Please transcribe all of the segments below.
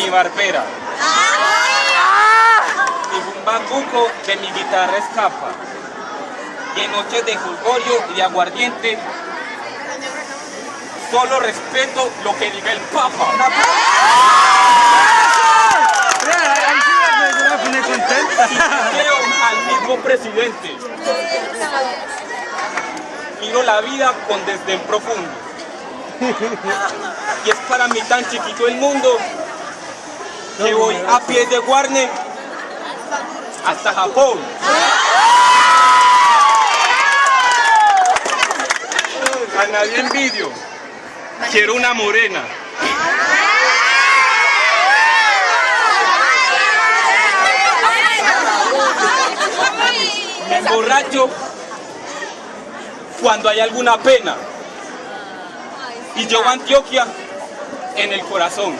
mi barbera. Y un bambuco de mi guitarra escapa. Y en noches de juzgorio y de aguardiente, solo respeto lo que diga el Papa. Quiero al mismo presidente. Miro la vida con desdén profundo. Y es para mí tan chiquito el mundo que voy a pie de Guarne hasta Japón. A nadie envidio. Quiero una morena. Me emborracho cuando hay alguna pena. Y a Antioquia en el corazón.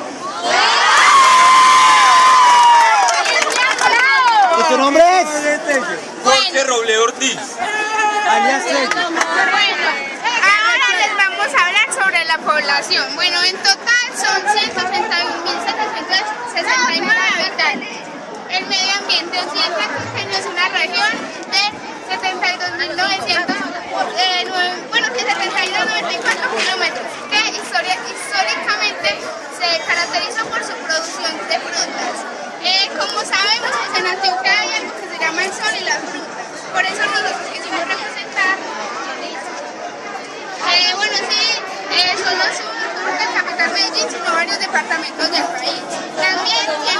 alias Roble Ortiz. Alias Bueno, ahora les vamos a hablar sobre la población. Bueno, en total son 161.769 habitantes. El medio ambiente 100 Por eso nosotros quisimos representar eh, bueno, sí, eh, solo es un tour de capital Medellín, sino varios departamentos del país. También